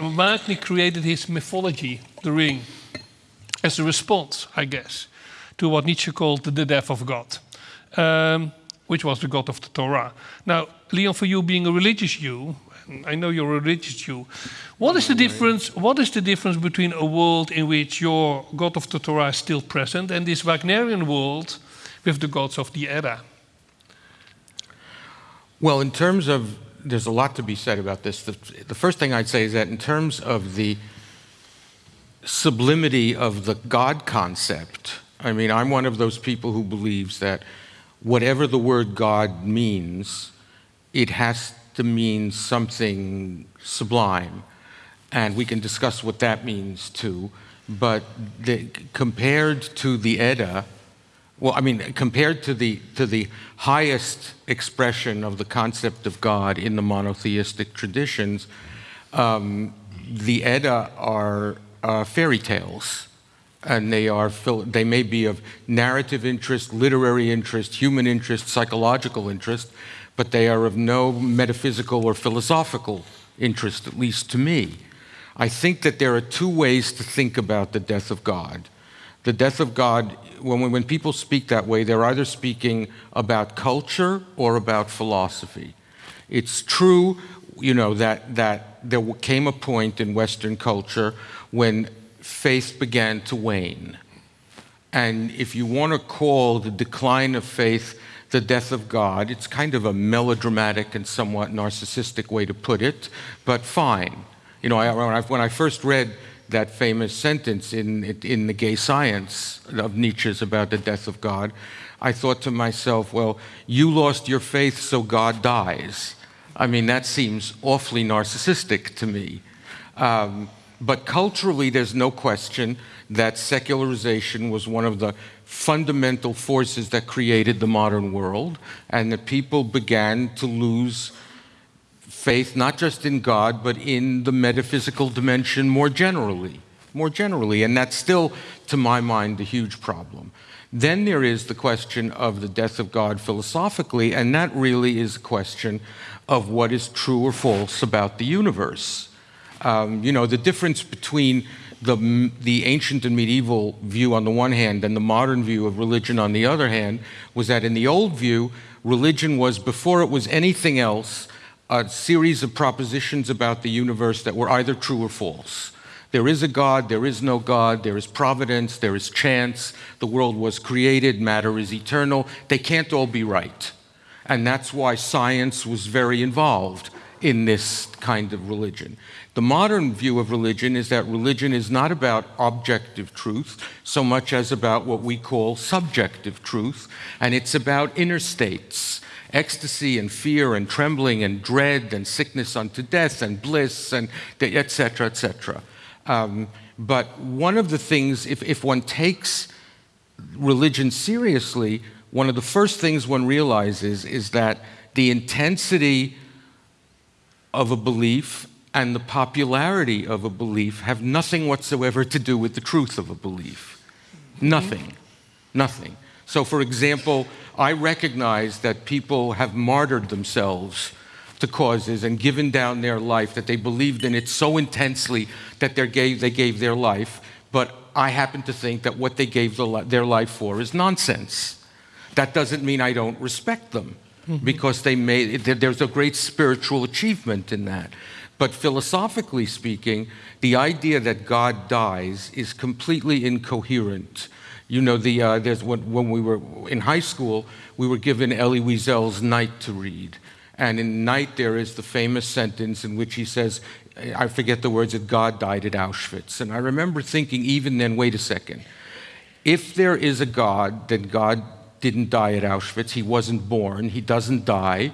Wagner created his mythology, The Ring, as a response, I guess, to what Nietzsche called the death of God, um, which was the God of the Torah. Now, Leon, for you being a religious Jew, I know you're a religious Jew. What is the difference? What is the difference between a world in which your God of the Torah is still present and this Wagnerian world with the gods of the Edda? Well, in terms of, there's a lot to be said about this. The, the first thing I'd say is that in terms of the sublimity of the God concept, I mean, I'm one of those people who believes that whatever the word God means, it has to mean something sublime. And we can discuss what that means too. But the, compared to the Edda, well, I mean, compared to the, to the highest expression of the concept of God in the monotheistic traditions, um, the Edda are uh, fairy tales. And they, are, they may be of narrative interest, literary interest, human interest, psychological interest, but they are of no metaphysical or philosophical interest, at least to me. I think that there are two ways to think about the death of God. The death of God, when, when people speak that way, they're either speaking about culture or about philosophy. It's true, you know, that, that there came a point in Western culture when faith began to wane. And if you want to call the decline of faith the death of God. It's kind of a melodramatic and somewhat narcissistic way to put it, but fine. You know, I, when, I, when I first read that famous sentence in, in The Gay Science of Nietzsche's about the death of God, I thought to myself, well, you lost your faith, so God dies. I mean, that seems awfully narcissistic to me. Um, but culturally, there's no question that secularization was one of the fundamental forces that created the modern world, and that people began to lose faith not just in God, but in the metaphysical dimension more generally. More generally, and that's still, to my mind, a huge problem. Then there is the question of the death of God philosophically, and that really is a question of what is true or false about the universe. Um, you know, the difference between the, the ancient and medieval view on the one hand and the modern view of religion on the other hand was that in the old view, religion was, before it was anything else, a series of propositions about the universe that were either true or false. There is a God, there is no God, there is providence, there is chance, the world was created, matter is eternal. They can't all be right. And that's why science was very involved in this kind of religion. The modern view of religion is that religion is not about objective truth so much as about what we call subjective truth, and it's about inner states ecstasy and fear and trembling and dread and sickness unto death and bliss and etc etc um, but one of the things if, if one takes religion seriously one of the first things one realizes is that the intensity of a belief and the popularity of a belief have nothing whatsoever to do with the truth of a belief. Nothing. Nothing. So, for example, I recognize that people have martyred themselves to causes and given down their life, that they believed in it so intensely that gave, they gave their life, but I happen to think that what they gave the, their life for is nonsense. That doesn't mean I don't respect them, mm -hmm. Because they made, there's a great spiritual achievement in that. But philosophically speaking, the idea that God dies is completely incoherent. You know, the, uh, there's when, when we were in high school, we were given Elie Wiesel's Night to read. And in Night, there is the famous sentence in which he says, I forget the words, that God died at Auschwitz. And I remember thinking, even then, wait a second. If there is a God, then God didn't die at Auschwitz. He wasn't born. He doesn't die.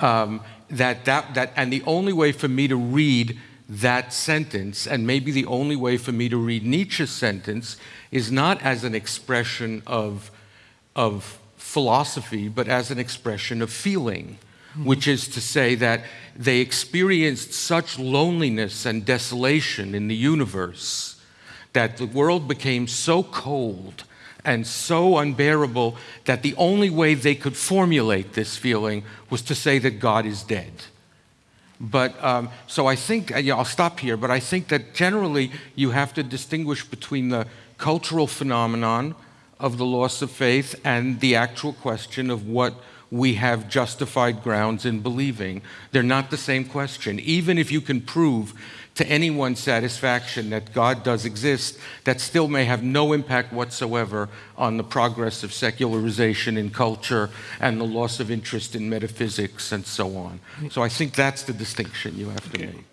Um, that, that, that, and the only way for me to read that sentence, and maybe the only way for me to read Nietzsche's sentence, is not as an expression of, of philosophy, but as an expression of feeling, mm-hmm. which is to say that they experienced such loneliness and desolation in the universe that the world became so cold and so unbearable that the only way they could formulate this feeling was to say that God is dead. But um, so I think, uh, yeah, I'll stop here, but I think that generally you have to distinguish between the cultural phenomenon of the loss of faith and the actual question of what we have justified grounds in believing. They're not the same question. Even if you can prove to anyone's satisfaction that God does exist, that still may have no impact whatsoever on the progress of secularization in culture and the loss of interest in metaphysics and so on. So I think that's the distinction you have to Okay. make.